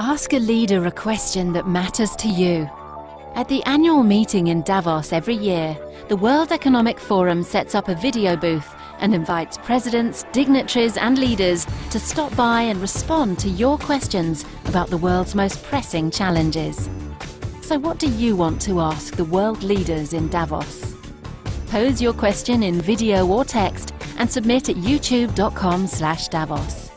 Ask a leader a question that matters to you. At the annual meeting in Davos every year, the World Economic Forum sets up a video booth and invites presidents, dignitaries and leaders to stop by and respond to your questions about the world's most pressing challenges. So what do you want to ask the world leaders in Davos? Pose your question in video or text and submit at youtube.com slash Davos.